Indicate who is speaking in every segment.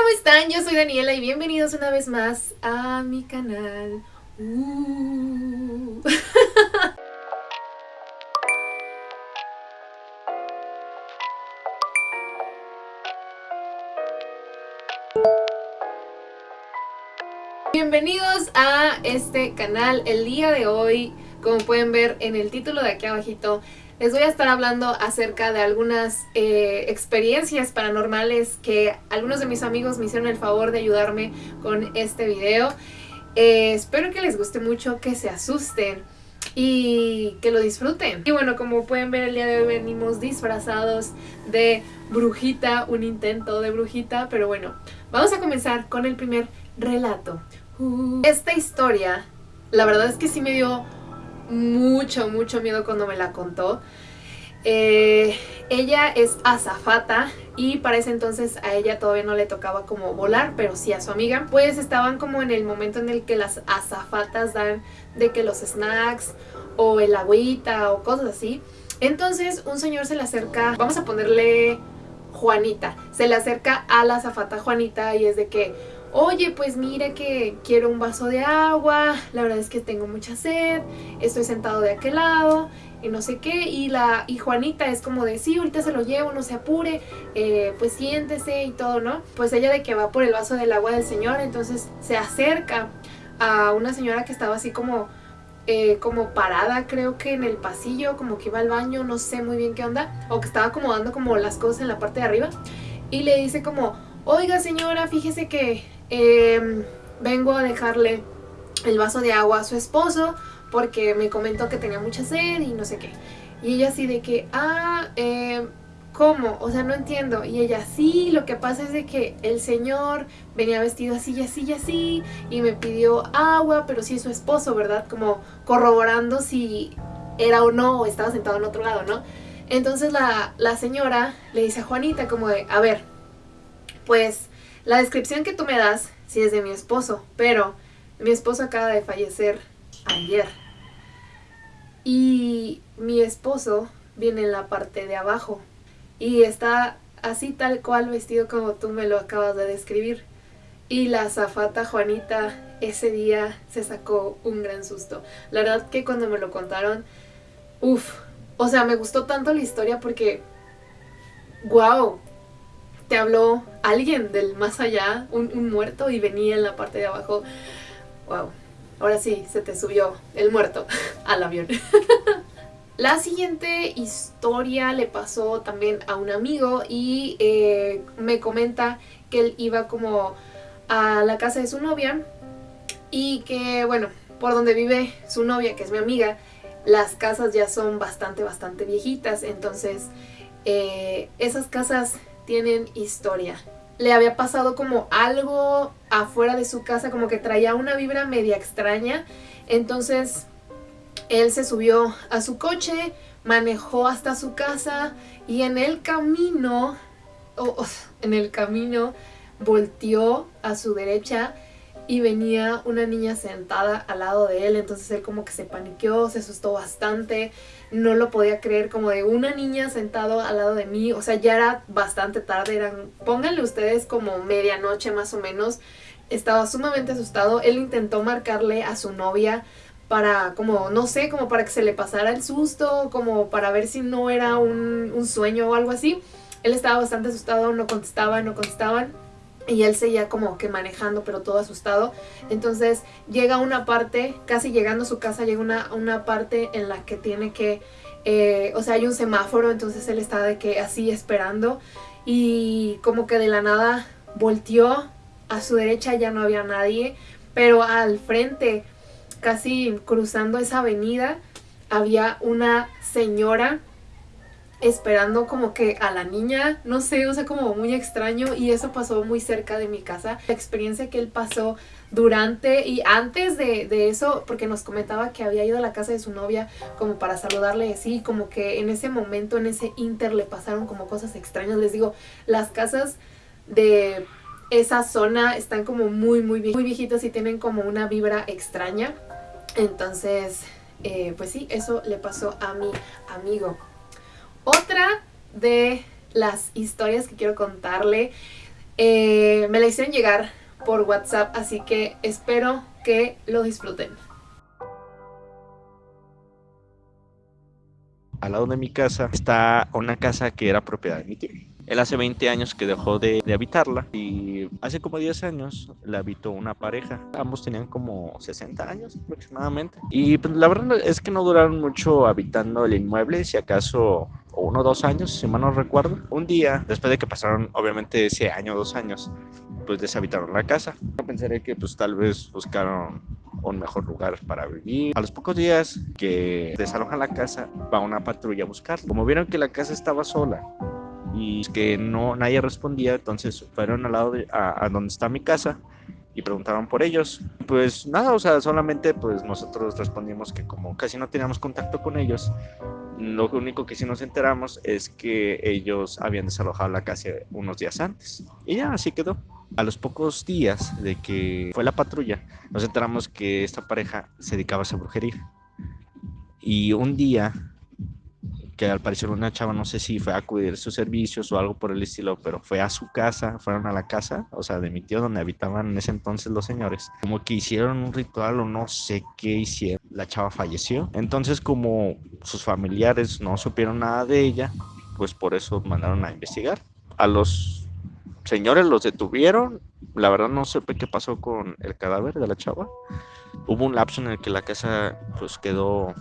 Speaker 1: ¿cómo están? Yo soy Daniela y bienvenidos una vez más a mi canal. Uh. Bienvenidos a este canal. El día de hoy, como pueden ver en el título de aquí abajito, les voy a estar hablando acerca de algunas eh, experiencias paranormales que algunos de mis amigos me hicieron el favor de ayudarme con este video. Eh, espero que les guste mucho, que se asusten y que lo disfruten. Y bueno, como pueden ver el día de hoy venimos disfrazados de brujita, un intento de brujita, pero bueno, vamos a comenzar con el primer relato. Esta historia, la verdad es que sí me dio mucho, mucho miedo cuando me la contó. Eh, ella es azafata y para ese entonces a ella todavía no le tocaba como volar, pero sí a su amiga. Pues estaban como en el momento en el que las azafatas dan de que los snacks o el agüita o cosas así. Entonces un señor se le acerca, vamos a ponerle Juanita, se le acerca a la azafata Juanita y es de que oye, pues mire que quiero un vaso de agua, la verdad es que tengo mucha sed, estoy sentado de aquel lado y no sé qué, y la y Juanita es como de, sí, ahorita se lo llevo, no se apure, eh, pues siéntese y todo, ¿no? Pues ella de que va por el vaso del agua del señor, entonces se acerca a una señora que estaba así como, eh, como parada, creo que en el pasillo, como que iba al baño, no sé muy bien qué onda, o que estaba acomodando como las cosas en la parte de arriba, y le dice como, oiga señora, fíjese que Em, vengo a dejarle el vaso de agua a su esposo porque me comentó que tenía mucha sed y no sé qué. Y ella así de que, ah, eh, ¿cómo? O sea, no entiendo. Y ella, sí, lo que pasa es de que el señor venía vestido así y así y así y me pidió agua, pero sí su esposo, ¿verdad? Como corroborando si era o no estaba sentado en otro lado, ¿no? Entonces la, la señora le dice a Juanita como de, a ver, pues la descripción que tú me das sí es de mi esposo, pero mi esposo acaba de fallecer ayer. Y mi esposo viene en la parte de abajo y está así tal cual vestido como tú me lo acabas de describir. Y la zafata Juanita ese día se sacó un gran susto. La verdad que cuando me lo contaron, uff, o sea, me gustó tanto la historia porque, wow, te habló alguien del más allá, un, muerto y venía en la parte de abajo. Wow, ahora sí, se te subió el muerto al avión. La siguiente historia le pasó también a un amigo y eh, me comenta que él iba como a la casa de su novia y que, bueno, por donde vive su novia, que es mi amiga, las casas ya son bastante, bastante viejitas, entonces eh, esas casas tienen historia. Le había pasado como algo afuera de su casa, como que traía una vibra media extraña. Entonces él se subió a su coche, manejó hasta su casa y en el camino, en el camino volteó a su derecha y venía una niña sentada al lado de él, entonces él como que se paniqueó, se asustó bastante, no lo podía creer, como de una niña sentado al lado de mí, o sea, ya era bastante tarde, eran, pónganle ustedes como medianoche más o menos, estaba sumamente asustado, él intentó marcarle a su novia para como, no sé, como para que se le pasara el susto, como para ver si no era un, un sueño o algo así, él estaba bastante asustado, no contestaba, no contestaban, y él seguía como que manejando pero todo asustado. Entonces llega una parte casi llegando a su casa llega una, una parte en la que tiene que eh, o sea hay un semáforo entonces él está de que así esperando y como que de la nada volteó a su derecha ya no había nadie pero al frente casi cruzando esa avenida había una señora esperando como que a la niña, no sé, o sea, como muy extraño y eso pasó muy cerca de mi casa. La experiencia que él pasó durante y antes de, eso, porque nos comentaba que había ido a la casa de su novia como para saludarle así, como que en ese momento, en ese inter le pasaron como cosas extrañas. Les digo, las casas de esa zona están como muy, muy, muy viejitas y tienen como una vibra extraña. Entonces, eh, pues sí, eso le pasó a mi amigo. Otra de las historias que quiero contarle Eh, me la hicieron llegar por WhatsApp, así que espero que lo disfruten.
Speaker 2: Al lado de mi casa está una casa que era propiedad de mi tío. Él hace 20 años que dejó de, habitarla y hace como 10 años la habitó una pareja. Ambos tenían como 60 años aproximadamente. Y pues, la verdad es que no duraron mucho habitando el inmueble, si acaso uno o dos años, si mal no recuerdo. Un día, después de que pasaron obviamente ese año o dos años, pues deshabitaron la casa. Yo pensaré que pues tal vez buscaron un mejor lugar para vivir. A los pocos días que desalojan la casa, va una patrulla a buscar. Como vieron que la casa estaba sola y que no nadie respondía, entonces fueron al lado de, a, donde está mi casa y preguntaban por ellos. Pues nada, o sea, solamente pues nosotros respondimos que como casi no teníamos contacto con ellos, lo único que sí nos enteramos es que ellos habían desalojado la casa unos días antes. Y ya así quedó. A los pocos días de que fue la patrulla, nos enteramos que esta pareja se dedicaba a esa brujería. Y un día que al parecer una chava, no sé si fue a acudir a sus servicios o algo por el estilo, pero fue a su casa, fueron a la casa, o sea, de mi tío donde habitaban en ese entonces los señores, como que hicieron un ritual o no sé qué hicieron. La chava falleció. Entonces, como sus familiares no supieron nada de ella, pues por eso mandaron a investigar. A los señores los detuvieron. La verdad no sé qué pasó con el cadáver de la chava. Hubo un lapso en el que la casa pues quedó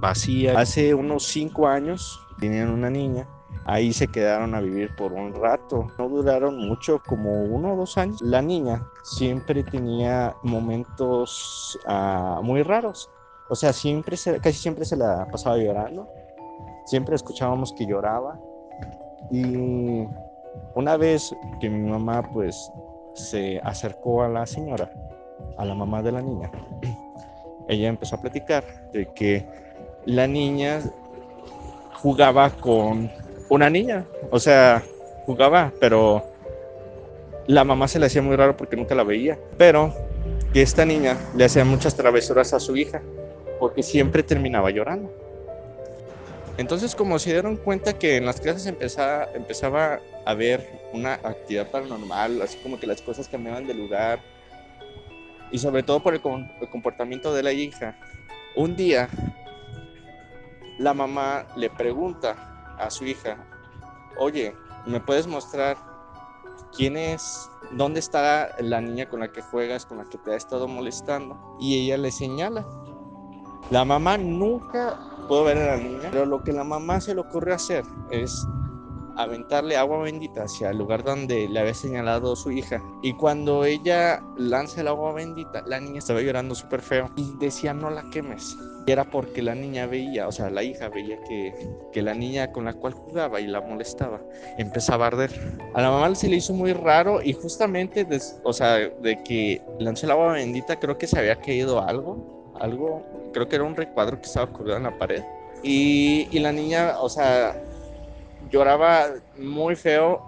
Speaker 2: vacía. Hace unos cinco años tenían una niña. Ahí se quedaron a vivir por un rato. No duraron mucho, como uno o dos años. La niña siempre tenía momentos uh, muy raros. O sea, siempre casi siempre se la pasaba llorando. Siempre escuchábamos que lloraba. Y una vez que mi mamá pues se acercó a la señora, a la mamá de la niña, ella empezó a platicar de que la niña jugaba con una niña. O sea, jugaba, pero la mamá se le hacía muy raro porque nunca la veía. Pero que esta niña le hacía muchas travesuras a su hija porque siempre terminaba llorando. Entonces, como se dieron cuenta que en las clases empezaba, empezaba a haber una actividad paranormal, así como que las cosas cambiaban de lugar, y sobre todo por el comportamiento de la hija, un día la mamá le pregunta a su hija, oye, ¿me puedes mostrar quién es, dónde está la niña con la que juegas, con la que te ha estado molestando? Y ella le señala. La mamá nunca pudo ver a la niña, pero lo que la mamá se le ocurrió hacer es aventarle agua bendita hacia el lugar donde le había señalado su hija. Y cuando ella lanza el agua bendita, la niña estaba llorando súper feo y decía no la quemes. Y era porque la niña veía, o sea, la hija veía que, que la niña con la cual jugaba y la molestaba empezaba a arder. A la mamá se le hizo muy raro y justamente, o sea, de que lanzó el agua bendita, creo que se había caído algo, algo, creo que era un recuadro que estaba colgado en la pared. Y, y la niña, o sea, lloraba muy feo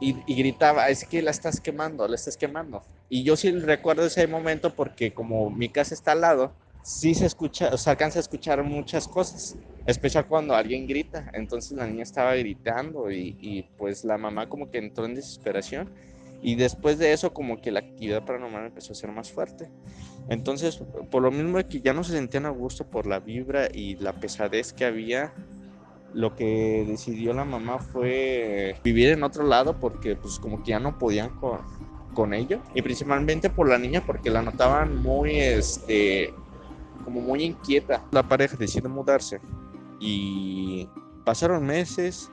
Speaker 2: y, gritaba, es que la estás quemando, la estás quemando. Y yo sí recuerdo ese momento porque como mi casa está al lado, sí se escucha, o sea, alcanza a escuchar muchas cosas, especial cuando alguien grita. Entonces la niña estaba gritando y, y, pues la mamá como que entró en desesperación y después de eso como que la actividad paranormal empezó a ser más fuerte. Entonces, por lo mismo que ya no se sentían a gusto por la vibra y la pesadez que había, lo que decidió la mamá fue vivir en otro lado porque pues como que ya no podían con, con ello y principalmente por la niña porque la notaban muy este como muy inquieta. La pareja decidió mudarse y pasaron meses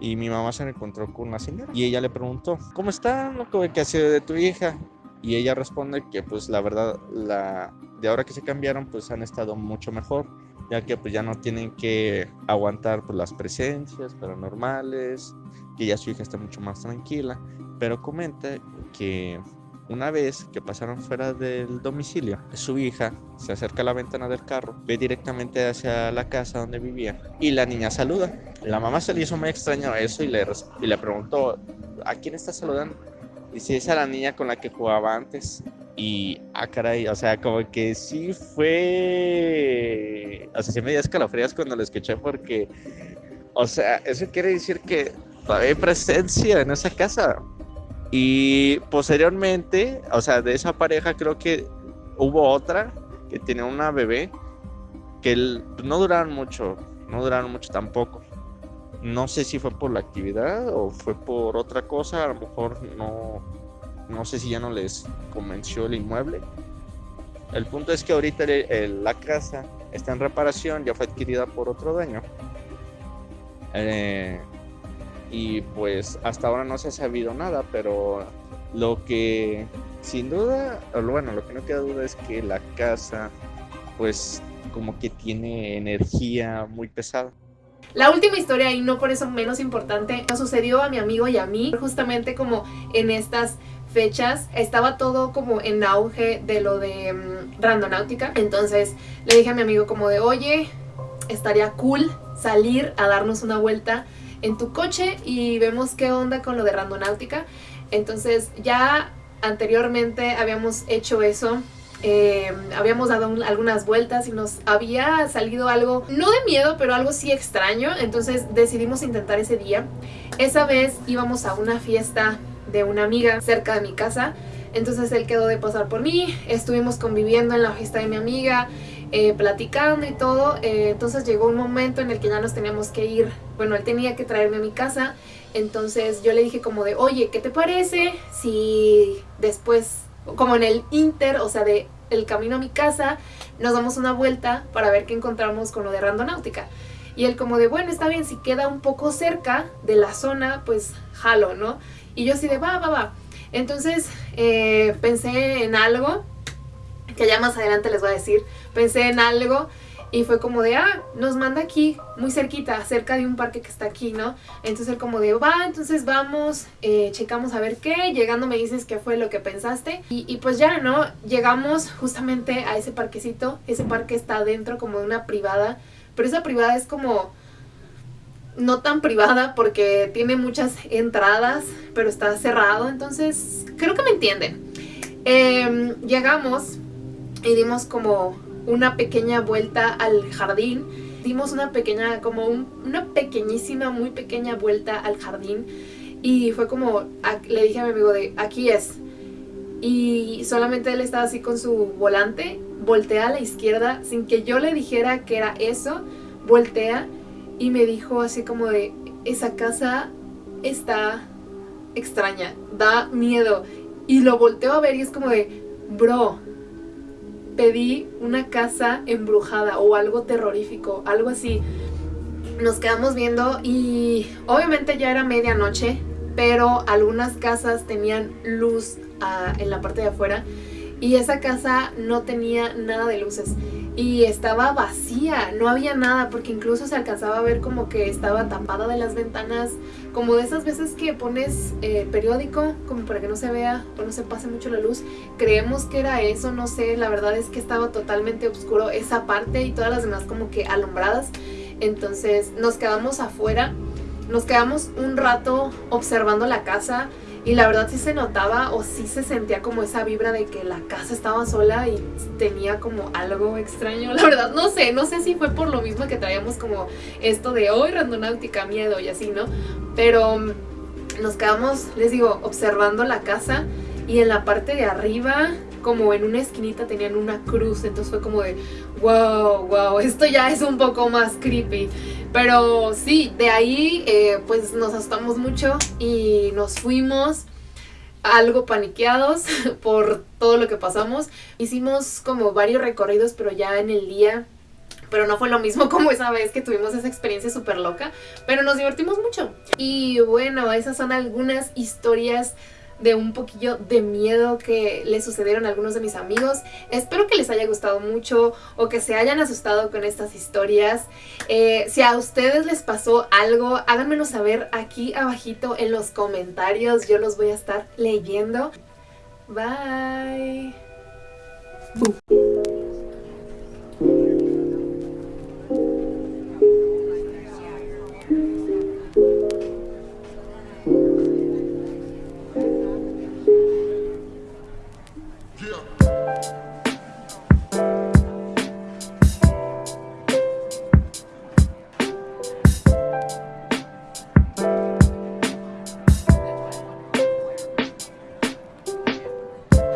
Speaker 2: y mi mamá se encontró con una señora y ella le preguntó, ¿cómo está? ¿Qué ha sido de tu hija? Y ella responde que pues la verdad, la, de ahora que se cambiaron pues han estado mucho mejor ya que pues ya no tienen que aguantar pues, las presencias paranormales, que ya su hija está mucho más tranquila, pero comenta que una vez que pasaron fuera del domicilio, su hija se acerca a la ventana del carro, ve directamente hacia la casa donde vivía y la niña saluda. La mamá se le hizo muy extraño eso y le, y le preguntó, ¿a quién está saludando? Dice, esa es la niña con la que jugaba antes. Y, ah, caray, o sea, como que sí fue. O sea, sí me dio escalofrías cuando lo escuché porque. O sea, eso quiere decir que todavía hay presencia en esa casa. Y posteriormente, o sea, de esa pareja creo que hubo otra que tenía una bebé que no duraron mucho, no duraron mucho tampoco. No sé si fue por la actividad o fue por otra cosa, a lo mejor no, no sé si ya no les convenció el inmueble. El punto es que ahorita la casa está en reparación, ya fue adquirida por otro dueño. Eh, y pues hasta ahora no se ha sabido nada, pero lo que sin duda, bueno, lo que no queda duda es que la casa pues como que tiene energía muy pesada.
Speaker 1: La última historia, y no por eso menos importante, nos sucedió a mi amigo y a mí, justamente como en estas fechas estaba todo como en auge de lo de um, randonáutica entonces le dije a mi amigo como de oye estaría cool salir a darnos una vuelta en tu coche y vemos qué onda con lo de randonáutica. Entonces ya anteriormente habíamos hecho eso. Eh, habíamos dado algunas vueltas y nos había salido algo, no de miedo, pero algo sí extraño, entonces decidimos intentar ese día. Esa vez íbamos a una fiesta de una amiga cerca de mi casa, entonces él quedó de pasar por mí, estuvimos conviviendo en la fiesta de mi amiga, eh, platicando y todo, eh, entonces llegó un momento en el que ya nos teníamos que ir, bueno, él tenía que traerme a mi casa, entonces yo le dije como de, oye, ¿qué te parece si después como en el inter, o sea, de el camino a mi casa, nos damos una vuelta para ver qué encontramos con lo de randonáutica. Y él como de, bueno, está bien, si queda un poco cerca de la zona, pues jalo, ¿no? Y yo así de, va, va, va. Entonces eh, pensé en algo, que ya más adelante les voy a decir, pensé en algo y fue como de, ah, nos manda aquí, muy cerquita, cerca de un parque que está aquí, ¿no? Entonces él como de, va, entonces vamos, eh, checamos a ver qué, llegando me dices qué fue lo que pensaste. Y, pues ya, ¿no? Llegamos justamente a ese parquecito, ese parque está dentro como de una privada, pero esa privada es como no tan privada porque tiene muchas entradas, pero está cerrado, entonces creo que me entienden. Em, llegamos y dimos como una pequeña vuelta al jardín. Dimos una pequeña, como una pequeñísima, muy pequeña vuelta al jardín. Y fue como, le dije a mi amigo de, aquí es. Y solamente él estaba así con su volante, voltea a la izquierda, sin que yo le dijera que era eso, voltea y me dijo así como de, esa casa está extraña, da miedo. Y lo volteo a ver y es como de, bro, pedí una casa embrujada o algo terrorífico, algo así. Nos quedamos viendo y obviamente ya era medianoche, pero algunas casas tenían luz ah, en la parte de afuera y esa casa no tenía nada de luces y estaba vacía, no había nada porque incluso se alcanzaba a ver como que estaba tapada de las ventanas, como de esas veces que pones eh, periódico como para que no se vea o no se pase mucho la luz. Creemos que era eso, no sé, la verdad es que estaba totalmente oscuro esa parte y todas las demás como que alumbradas. Entonces nos quedamos afuera, nos quedamos un rato observando la casa y la verdad sí se notaba o sí se sentía como esa vibra de que la casa estaba sola y tenía como algo extraño. La verdad no sé, no sé si fue por lo mismo que traíamos como esto de hoy randonáutica, miedo y así, ¿no? Pero mm, nos quedamos, les digo, observando la casa y en la parte de arriba como en una esquinita tenían una cruz, entonces fue como de wow, wow, esto ya es un poco más creepy. Pero sí, de ahí eh, pues nos asustamos mucho y nos fuimos algo paniqueados por todo lo que pasamos. Hicimos como varios recorridos, pero ya en el día pero no fue lo mismo como esa vez que tuvimos esa experiencia súper loca, pero nos divertimos mucho. Y bueno, esas son algunas historias de un poquillo de miedo que le sucedieron a algunos de mis amigos. Espero que les haya gustado mucho o que se hayan asustado con estas historias. Eh, si a ustedes les pasó algo, háganmelo saber aquí abajito en los comentarios. Yo los voy a estar leyendo. Bye.